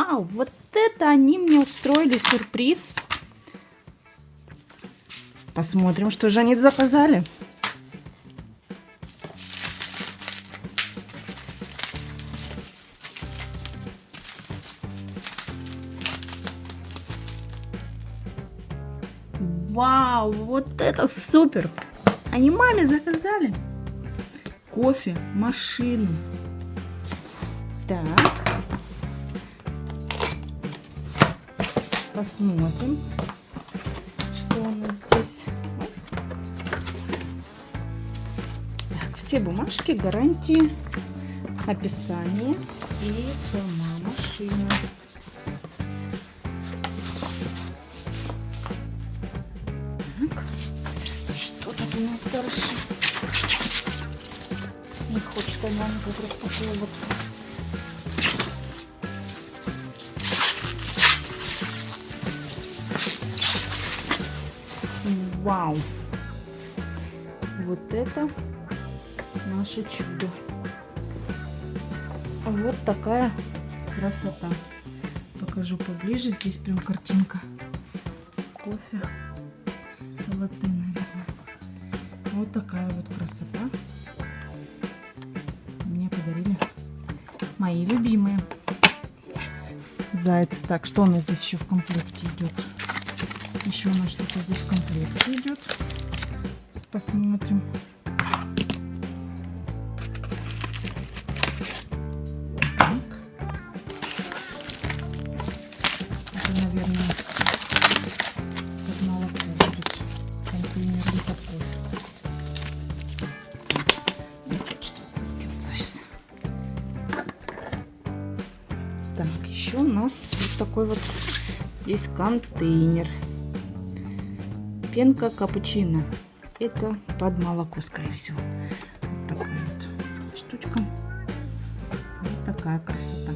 Вау, вот это они мне устроили сюрприз. Посмотрим, что же они заказали. Вау, вот это супер! Они маме заказали кофе, машину. Так. Посмотрим, что у нас здесь. Так, все бумажки, гарантии, описание и сама машина. Так, что тут у нас дальше? Не хочет она никак распаковываться. Вау! Вот это наше чудо. Вот такая красота. Покажу поближе. Здесь прям картинка. Кофе. Латте, наверное. Вот такая вот красота. Мне подарили мои любимые зайцы. Так, что у нас здесь еще в комплекте идет? Еще у нас что-то здесь в комплекте идет. Посмотрим. Так, еще у нас вот такой вот есть контейнер. Пенка капучино. Это под молоко, скорее всего. Вот такая вот штучка. Вот такая красота.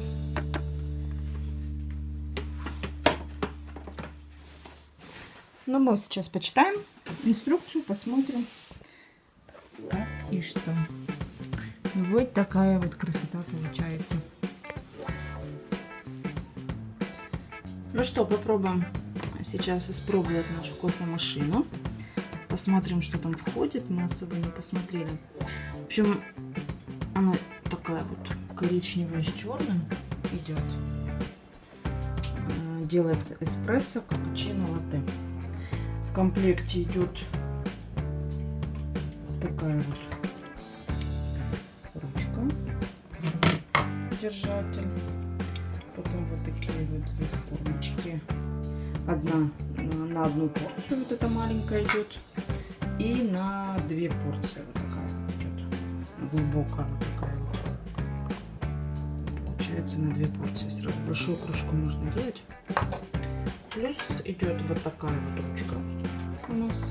Ну, мы сейчас почитаем инструкцию, посмотрим, как и что. Вот такая вот красота получается. Ну что, попробуем сейчас испробовать нашу кофемашину. Посмотрим, что там входит. Мы особо не посмотрели. В общем, она такая вот коричневая с черным идет. Делается эспрессо, капучино, латте. В комплекте идет такая вот ручка, держатель. Потом вот такие вот две формочки одна на одну порцию, вот эта маленькая идет, и на две порции вот такая идет, глубокая такая. Получается на две порции. Сразу большую кружку можно делать. Плюс идет вот такая вот ручка у нас.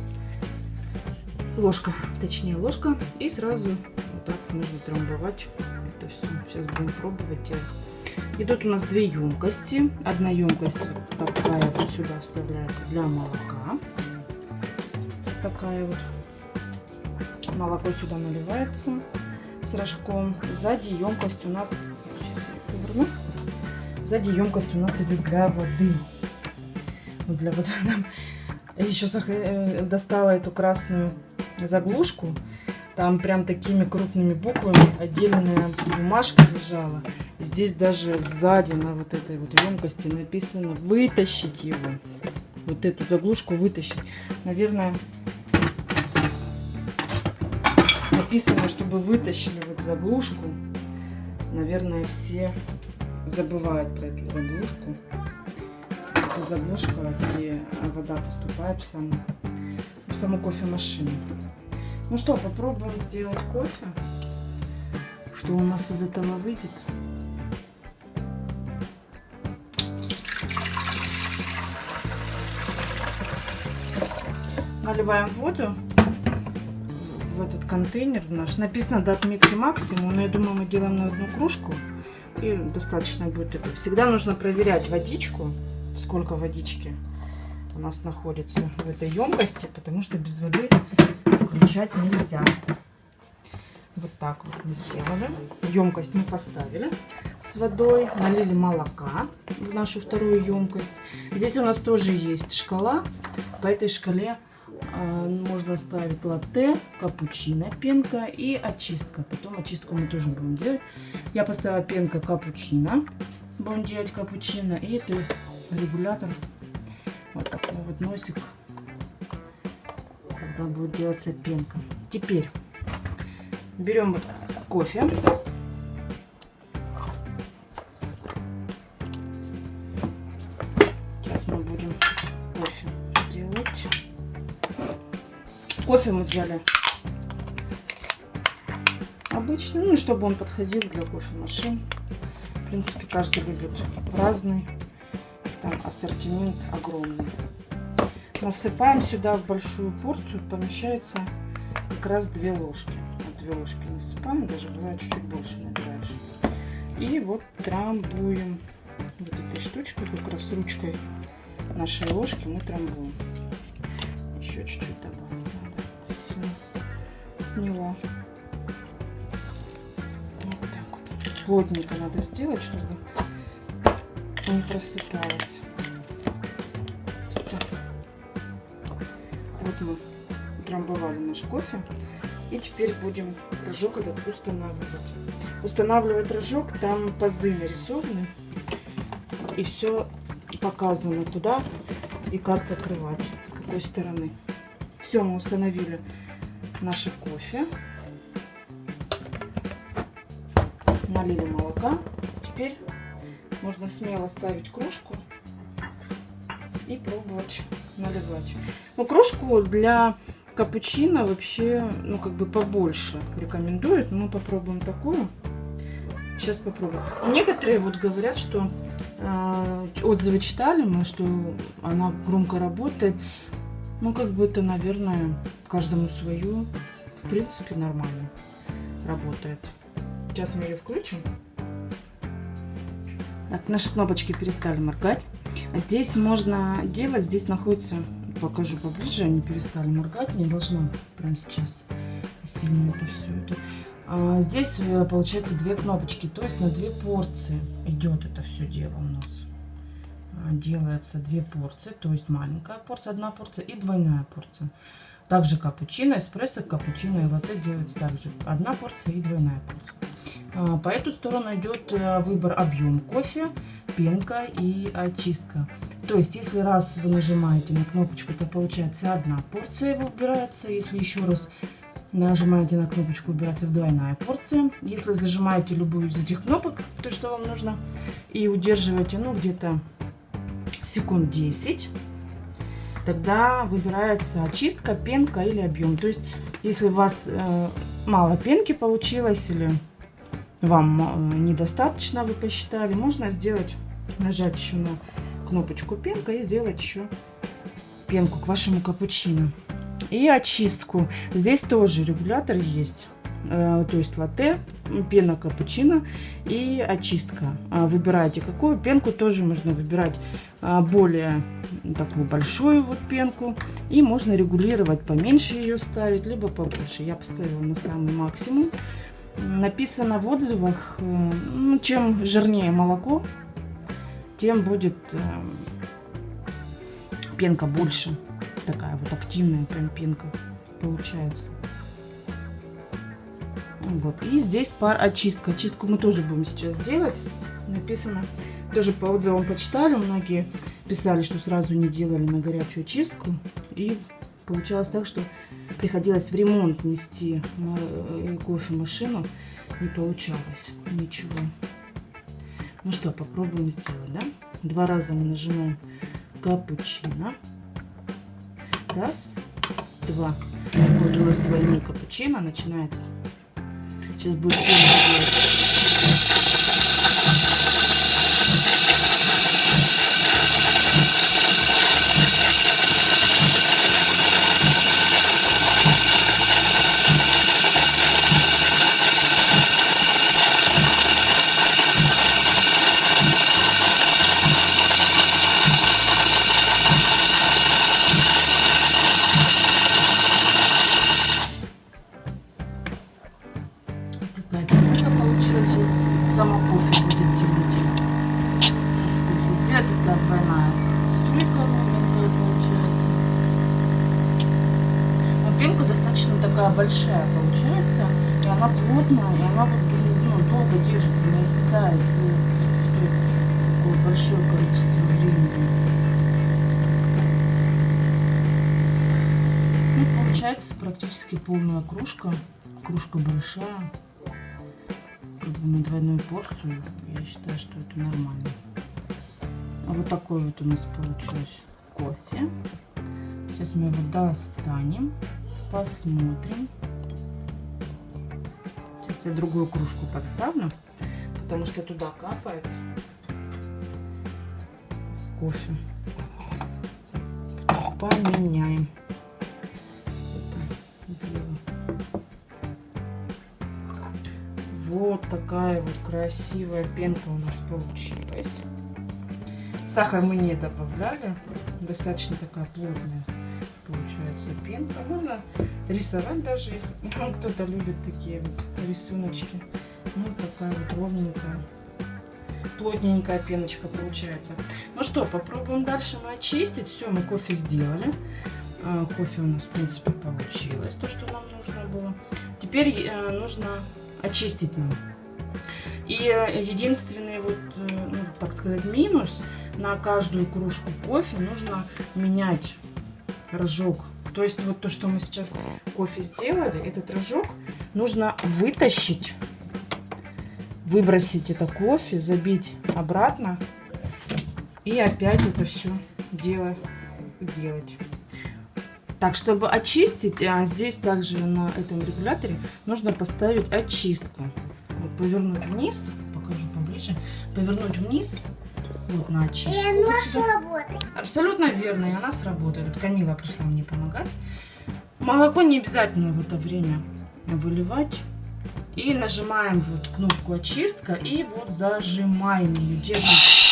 Ложка, точнее ложка. И сразу вот так нужно трамбовать это все. Сейчас будем пробовать. Идут у нас две емкости. Одна емкость такая вот сюда вставляется для молока. Такая вот. Молоко сюда наливается с рожком. Сзади емкость у нас... Сейчас я поверну. Сзади емкость у нас идет для воды. Вот для воды. Нам еще достала эту красную заглушку. Там прям такими крупными буквами отдельная бумажка лежала. Здесь даже сзади на вот этой вот емкости написано вытащить его. Вот эту заглушку вытащить. Наверное, написано, чтобы вытащили вот заглушку. Наверное, все забывают про эту заглушку. Это заглушка, где вода поступает в саму, в саму кофемашину. Ну что, попробуем сделать кофе. Что у нас из этого выйдет? Наливаем воду в этот контейнер наш. Написано до отметки максимум, но я думаю, мы делаем на одну кружку. И достаточно будет этого. Всегда нужно проверять водичку, сколько водички у нас находится в этой емкости, потому что без воды включать нельзя. Вот так вот мы сделали. Емкость мы поставили. с водой, налили молока в нашу вторую емкость. Здесь у нас тоже есть шкала. По этой шкале можно ставить латте, капучино, пенка и очистка. Потом очистку мы тоже будем делать. Я поставила пенка капучино. Будем делать капучино. И это регулятор. Вот такой вот носик. Когда будет делаться пенка. Теперь берем вот кофе. Кофе мы взяли обычный, ну, чтобы он подходил для кофемашин. В принципе, каждый любит разный. Там ассортимент огромный. Насыпаем сюда в большую порцию, помещается как раз две ложки. Вот две ложки насыпаем, даже бывает чуть-чуть больше набираешь. И вот трамбуем вот этой штучкой, как раз ручкой нашей ложки мы трамбуем. Еще чуть-чуть сильно сняло. Вот так вот. Плотненько надо сделать, чтобы не просыпалось. Все. Вот мы трамбовали наш кофе. И теперь будем рожок этот устанавливать. Устанавливать рожок, там пазы нарисованы. И все показано, куда и как закрывать, с какой стороны. Все, мы установили наше кофе. Налили молока. Теперь можно смело ставить кружку и пробовать наливать. Ну, кружку для капучино вообще, ну, как бы побольше рекомендуют. Мы попробуем такую. Сейчас попробуем. Некоторые вот говорят, что э, отзывы читали мы, что она громко работает. Ну, как бы это, наверное, каждому свою. В принципе, нормально работает. Сейчас мы ее включим. Так, наши кнопочки перестали моргать. Здесь можно делать, здесь находится, покажу поближе, они перестали моргать, не должно прямо сейчас сильно это все. Это. А, здесь э, получается две кнопочки, то есть на две порции идет это все дело у нас. А, делается две порции, то есть маленькая порция, одна порция и двойная порция. Также капучино, эспрессо, капучино и латте делается также одна порция и двойная порция. А, по эту сторону идет э, выбор объем кофе, пенка и очистка. То есть, если раз вы нажимаете на кнопочку, то получается одна порция выбирается. Если еще раз нажимаете на кнопочку, выбирается двойная порция. Если зажимаете любую из этих кнопок, то, что вам нужно, и удерживаете, ну, где-то секунд 10, тогда выбирается очистка, пенка или объем. То есть, если у вас э, мало пенки получилось или вам э, недостаточно, вы посчитали, можно сделать, нажать еще на кнопочку пенка и сделать еще пенку к вашему капучино. И очистку. Здесь тоже регулятор есть. Э, то есть латте, пена капучино и очистка. А выбираете какую. Пенку тоже можно выбирать а, более такую большую вот пенку. И можно регулировать, поменьше ее ставить, либо побольше. Я поставила на самый максимум написано в отзывах, э, ну, чем жирнее молоко, тем будет э, пенка больше. Такая вот активная прям пенка получается. Вот. И здесь пар очистка. Очистку мы тоже будем сейчас делать. Написано. Тоже по отзывам почитали. Многие писали, что сразу не делали на горячую очистку. И получалось так, что приходилось в ремонт нести э, кофемашину. Не получалось ничего. Ну что, попробуем сделать, да? Два раза мы нажимаем капучино. Раз, два. Вот у нас двойной капучино начинается. Сейчас будет оседает. И, в принципе, такое большое количество времени. Ну, получается практически полная кружка. Кружка большая. Как бы на двойную порцию. Я считаю, что это нормально. А вот такой вот у нас получилось кофе. Сейчас мы его достанем, посмотрим. Сейчас я другую кружку подставлю, потому что туда капает с кофе. Поменяем. Вот такая вот красивая пенка у нас получилась. Сахар мы не добавляли. Достаточно такая плотная получается пенка. Можно рисовать даже, если кто-то любит такие вот рисуночки. Ну, такая вот ровненькая, плотненькая пеночка получается. Ну что, попробуем дальше мы очистить. Все, мы кофе сделали. А, кофе у нас, в принципе, получилось, то, что нам нужно было. Теперь э, нужно очистить нам. И э, единственный вот, э, ну, так сказать, минус – на каждую кружку кофе нужно менять рожок. То есть вот то, что мы сейчас кофе сделали, этот рожок нужно вытащить, выбросить это кофе, забить обратно и опять это все дело делать. Так, чтобы очистить, а здесь также на этом регуляторе нужно поставить очистку. Вот, повернуть вниз, покажу поближе, повернуть вниз вот на очистку. И она сработает. Абсолютно верно, и она сработает. Вот Камила пришла мне помогать. Молоко не обязательно в это время выливать. И нажимаем вот кнопку очистка и вот зажимаем ее. Держим.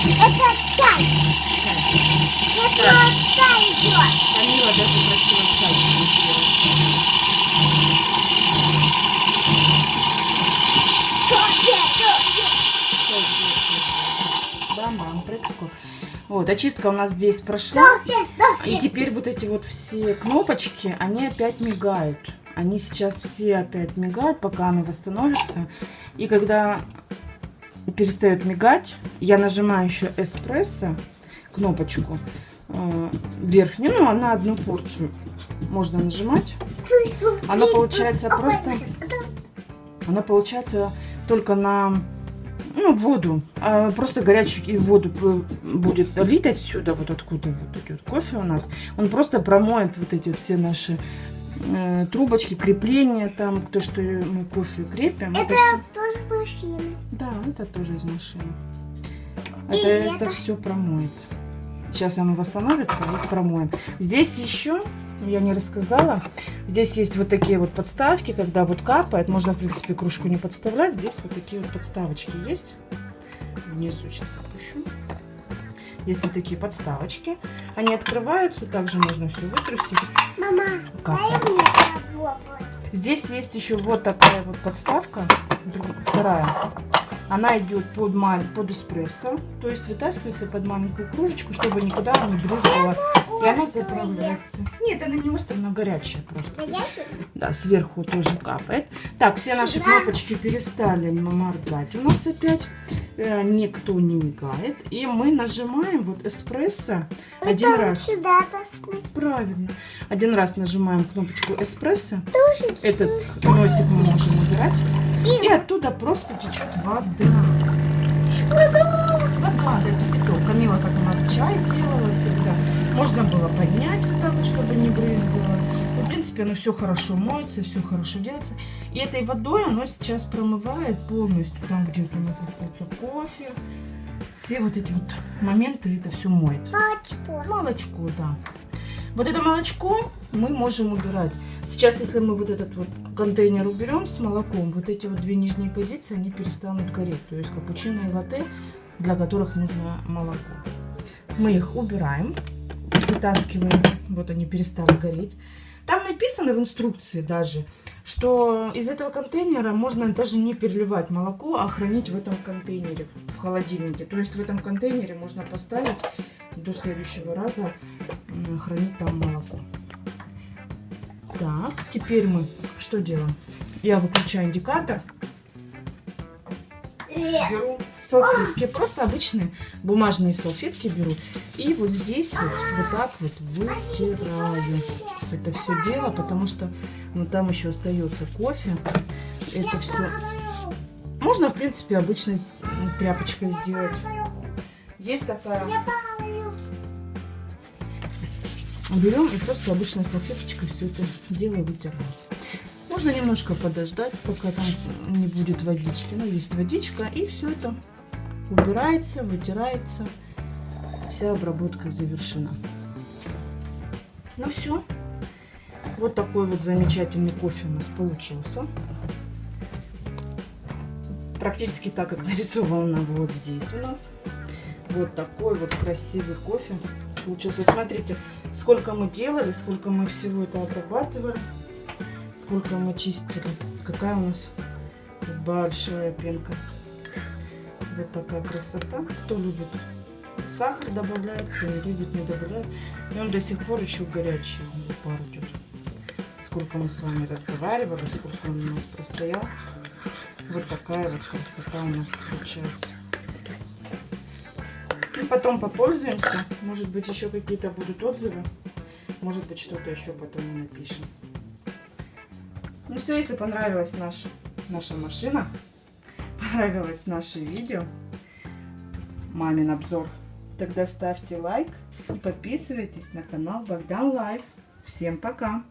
Это чай. Это чай идет. Камила даже просила чай Вот, очистка у нас здесь прошла. И теперь вот эти вот все кнопочки, они опять мигают. Они сейчас все опять мигают, пока она восстановится. И когда перестает мигать, я нажимаю еще эспрессо, кнопочку э, верхнюю, ну, на одну порцию можно нажимать. Она получается просто, она получается только на ну, воду, а просто горячую воду будет лить отсюда, вот откуда вот идет кофе у нас. Он просто промоет вот эти вот все наши э, трубочки, крепления там, то, что мы кофе крепим. Это всё- тоже машина. да, это тоже из машины. И Это, это это- все промоет. Сейчас оно восстановится и промоем. Здесь еще, я не рассказала, здесь есть вот такие вот подставки, когда вот капает. Можно, в принципе, кружку не подставлять. Здесь вот такие вот подставочки есть. Внизу сейчас опущу. Есть вот такие подставочки. Они открываются, также можно все вытрусить. Мама, Капает. дай мне попробовать. Здесь есть еще вот такая вот подставка, вторая. Она идет под, ма- под эспрессо, то есть вытаскивается под маленькую кружечку, чтобы никуда не брызгала. И она заправляется. Нет, она не острая, она горячая просто. Горячий? Да, сверху тоже капает. Так, все наши кнопочки перестали моргать. У нас опять э, никто не мигает. И мы нажимаем вот эспрессо один Это раз. сюда. Правильно. Один раз нажимаем кнопочку эспрессо. Тоже Этот носик мы можем убирать. И оттуда просто течет вода. Вода, да, кипяток. Камила, как у нас чай делала всегда. Можно было поднять вот так вот, чтобы не брызгало. Ну, В принципе, оно все хорошо моется, все хорошо делается. И этой водой оно сейчас промывает полностью там, где вот у нас остается кофе. Все вот эти вот моменты это все моет. Молочко. Молочко, да. Вот это молочко мы можем убирать. Сейчас, если мы вот этот вот контейнер уберем с молоком, вот эти вот две нижние позиции, они перестанут гореть. То есть капучино и латте, для которых нужно молоко. Мы их убираем, вытаскиваем Вот они перестали гореть. Там написано в инструкции даже, что из этого контейнера можно даже не переливать молоко, а хранить в этом контейнере, в холодильнике. То есть в этом контейнере можно поставить до следующего раза хранить там молоко. Так, теперь мы что делаем? Я выключаю индикатор, беру салфетки, просто обычные бумажные салфетки беру. И вот здесь вот, вот так вот вытираю это все дело, потому что ну, там еще остается кофе. Это все можно, в принципе, обычной тряпочкой сделать. Есть такая. Берем и просто обычной салфеточкой все это дело вытираем. Можно немножко подождать, пока там не будет водички. Но есть водичка, и все это убирается, вытирается. Вся обработка завершена. Ну все. Вот такой вот замечательный кофе у нас получился. Практически так, как нарисовано вот здесь у нас. Вот такой вот красивый кофе получился. Смотрите, сколько мы делали, сколько мы всего это обрабатывали, сколько мы чистили. Какая у нас большая пенка. Вот такая красота. Кто любит сахар добавляет, кто не любит, не добавляет. И он до сих пор еще горячий, пар идет. Сколько мы с вами разговаривали, сколько он у нас простоял. Вот такая вот красота у нас получается. И потом попользуемся. Может быть, еще какие-то будут отзывы. Может быть, что-то еще потом напишем. Ну все, если понравилась наш, наша машина, понравилось наше видео, мамин обзор, тогда ставьте лайк и подписывайтесь на канал Богдан Life. Всем пока!